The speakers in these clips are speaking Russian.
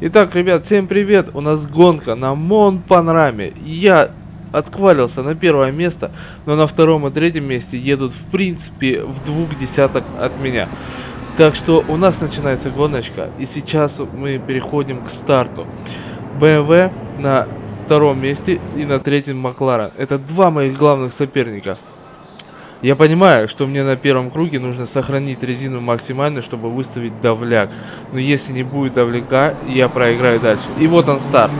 Итак, ребят, всем привет! У нас гонка на Мон Панораме. Я отквалился на первое место, но на втором и третьем месте едут в принципе в двух десяток от меня. Так что у нас начинается гоночка, и сейчас мы переходим к старту. BMW на втором месте и на третьем Макларен. Это два моих главных соперника. Я понимаю, что мне на первом круге нужно сохранить резину максимально, чтобы выставить давляк. Но если не будет давляка, я проиграю дальше. И вот он старт.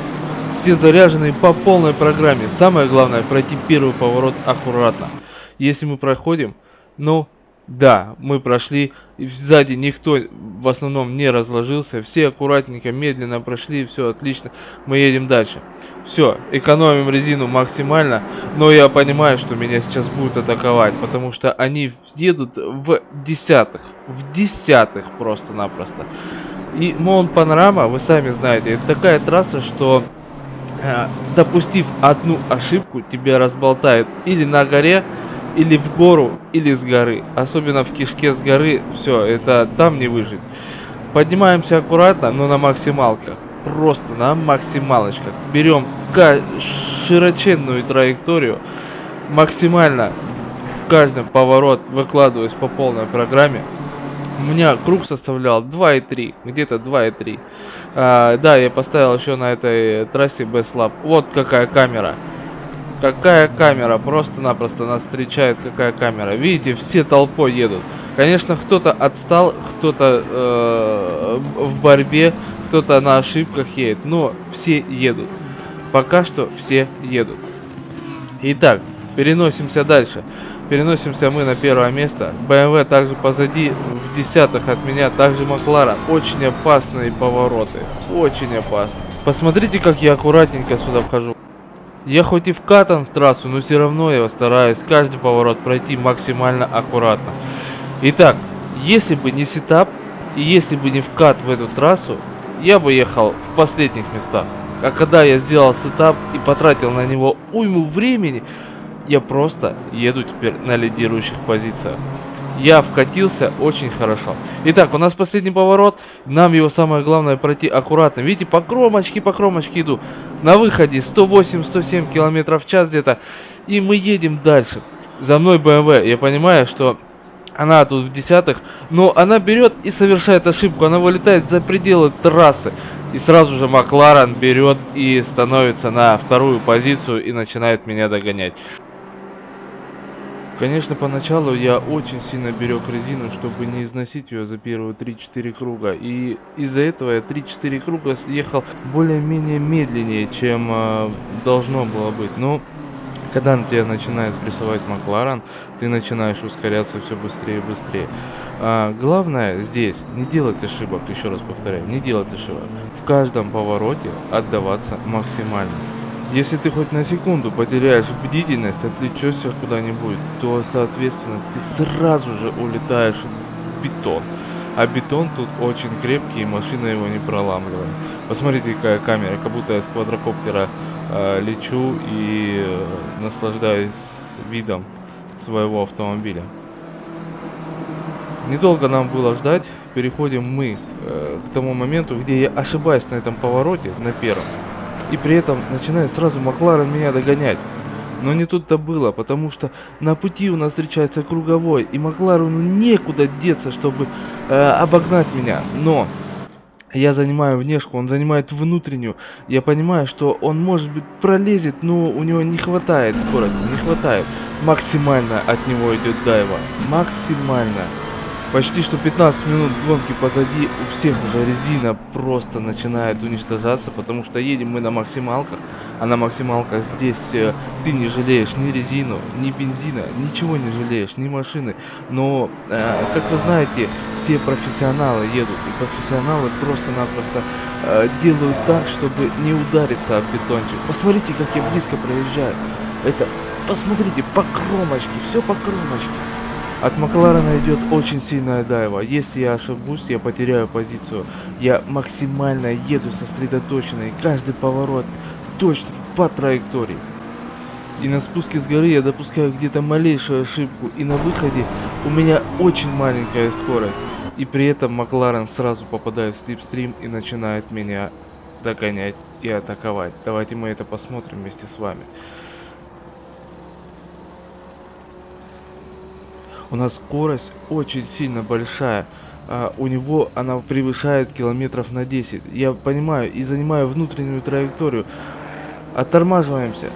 Все заряжены по полной программе. Самое главное пройти первый поворот аккуратно. Если мы проходим, ну да, мы прошли, сзади никто в основном не разложился, все аккуратненько, медленно прошли, все отлично, мы едем дальше. Все, экономим резину максимально, но я понимаю, что меня сейчас будут атаковать, потому что они едут в десятых, в десятых просто-напросто. И Маунт Панорама, вы сами знаете, это такая трасса, что э, допустив одну ошибку, тебя разболтает или на горе, или в гору, или с горы. Особенно в кишке с горы, все, это там не выжить. Поднимаемся аккуратно, но на максималках. Просто на максималочках. Берем широченную траекторию. Максимально в каждом поворот выкладываюсь по полной программе. У меня круг составлял 2,3, где-то 2,3. А, да, я поставил еще на этой трассе Best Lab. Вот какая камера. Какая камера, просто-напросто нас встречает какая камера. Видите, все толпой едут. Конечно, кто-то отстал, кто-то э, в борьбе, кто-то на ошибках едет, но все едут. Пока что все едут. Итак, переносимся дальше. Переносимся мы на первое место. BMW также позади, в десятых от меня, также Макларен. Очень опасные повороты, очень опасно. Посмотрите, как я аккуратненько сюда вхожу. Я хоть и вкатан в трассу, но все равно я стараюсь каждый поворот пройти максимально аккуратно. Итак, если бы не сетап и если бы не вкат в эту трассу, я бы ехал в последних местах. А когда я сделал сетап и потратил на него уйму времени, я просто еду теперь на лидирующих позициях. Я вкатился очень хорошо. Итак, у нас последний поворот. Нам его самое главное пройти аккуратно. Видите, по кромочке, по кромочке иду. На выходе 108-107 км в час где-то. И мы едем дальше. За мной BMW. Я понимаю, что она тут в десятых. Но она берет и совершает ошибку. Она вылетает за пределы трассы. И сразу же Макларен берет и становится на вторую позицию и начинает меня догонять. Конечно, поначалу я очень сильно берег резину, чтобы не износить ее за первые 3-4 круга. И из-за этого я 3-4 круга съехал более-менее медленнее, чем э, должно было быть. Но когда на тебя начинает прессовать Макларен, ты начинаешь ускоряться все быстрее и быстрее. А, главное здесь не делать ошибок, еще раз повторяю, не делать ошибок. В каждом повороте отдаваться максимально. Если ты хоть на секунду потеряешь бдительность, отвлечешься куда-нибудь, то, соответственно, ты сразу же улетаешь в бетон. А бетон тут очень крепкий, и машина его не проламливает. Посмотрите, какая камера, как будто я с квадрокоптера э, лечу и э, наслаждаюсь видом своего автомобиля. Недолго нам было ждать, переходим мы э, к тому моменту, где я ошибаюсь на этом повороте, на первом. И при этом начинает сразу Макларен меня догонять. Но не тут-то было, потому что на пути у нас встречается круговой, и Макларену некуда деться, чтобы э, обогнать меня. Но я занимаю внешку, он занимает внутреннюю. Я понимаю, что он, может быть, пролезет, но у него не хватает скорости, не хватает. Максимально от него идет дайва. Максимально. Почти что 15 минут гонки позади, у всех уже резина просто начинает уничтожаться, потому что едем мы на максималках, а на максималках здесь э, ты не жалеешь ни резину, ни бензина, ничего не жалеешь, ни машины. Но, э, как вы знаете, все профессионалы едут, и профессионалы просто-напросто э, делают так, чтобы не удариться об бетончик. Посмотрите, как я близко проезжаю. Это, посмотрите, по кромочке, все по кромочке. От Макларена идет очень сильная дайва. Если я ошибусь, я потеряю позицию. Я максимально еду сосредоточенный. Каждый поворот точно по траектории. И на спуске с горы я допускаю где-то малейшую ошибку. И на выходе у меня очень маленькая скорость. И при этом Макларен сразу попадает в слипстрим и начинает меня догонять и атаковать. Давайте мы это посмотрим вместе с вами. У нас скорость очень сильно большая. А, у него она превышает километров на 10. Я понимаю и занимаю внутреннюю траекторию. Оттормаживаемся.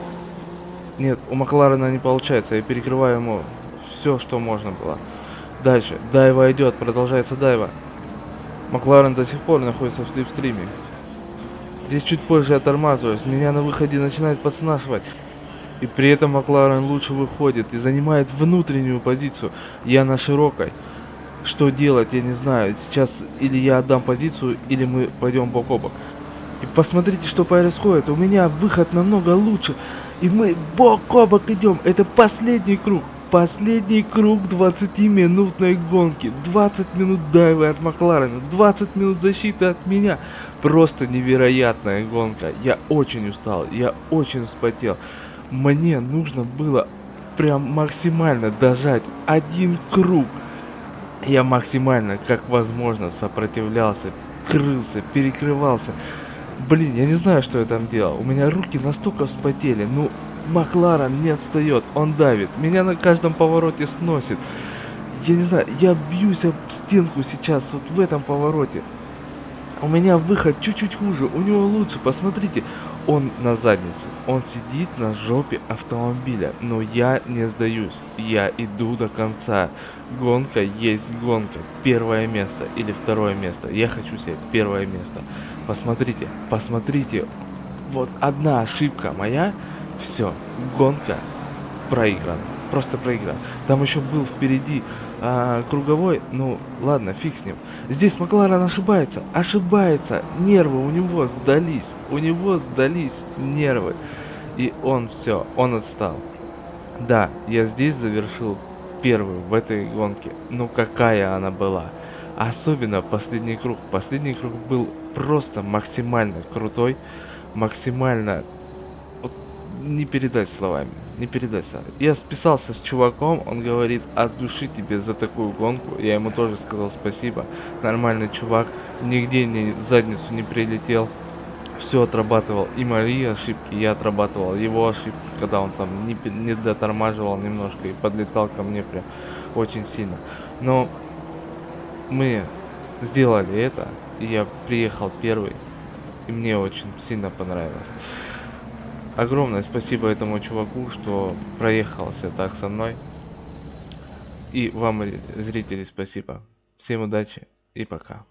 Нет, у Макларена не получается. Я перекрываю ему все, что можно было. Дальше. Дайва идет. Продолжается дайва. Макларен до сих пор находится в слепстриме. Здесь чуть позже я тормаживаюсь. Меня на выходе начинает подснашивать. И при этом Макларен лучше выходит и занимает внутреннюю позицию. Я на широкой. Что делать, я не знаю. Сейчас или я отдам позицию, или мы пойдем бок о бок. И посмотрите, что происходит. У меня выход намного лучше. И мы бок о бок идем. Это последний круг. Последний круг 20-минутной гонки. 20 минут дайвы от Макларена. 20 минут защиты от меня. Просто невероятная гонка. Я очень устал. Я очень вспотел мне нужно было прям максимально дожать один круг. Я максимально, как возможно, сопротивлялся, крылся, перекрывался. Блин, я не знаю, что я там делал. У меня руки настолько вспотели. Ну, Макларен не отстает, он давит. Меня на каждом повороте сносит. Я не знаю, я бьюсь об стенку сейчас, вот в этом повороте. У меня выход чуть-чуть хуже, у него лучше, посмотрите. Он на заднице, он сидит на жопе автомобиля, но я не сдаюсь, я иду до конца. Гонка есть гонка, первое место или второе место, я хочу взять первое место. Посмотрите, посмотрите, вот одна ошибка моя, все, гонка проиграна. Просто проиграл. Там еще был впереди а, круговой, ну ладно, фиг с ним. Здесь Макларен ошибается, ошибается, нервы у него сдались, у него сдались нервы. И он все, он отстал. Да, я здесь завершил первую в этой гонке. Ну какая она была. Особенно последний круг. Последний круг был просто максимально крутой, максимально вот, не передать словами не передать. Я списался с чуваком, он говорит, от души тебе за такую гонку. Я ему тоже сказал спасибо. Нормальный чувак, нигде не в задницу не прилетел. Все отрабатывал. И мои ошибки я отрабатывал. Его ошибки, когда он там не, не дотормаживал немножко и подлетал ко мне прям очень сильно. Но мы сделали это, и я приехал первый. И мне очень сильно понравилось. Огромное спасибо этому чуваку, что проехался так со мной. И вам, зрители, спасибо. Всем удачи и пока.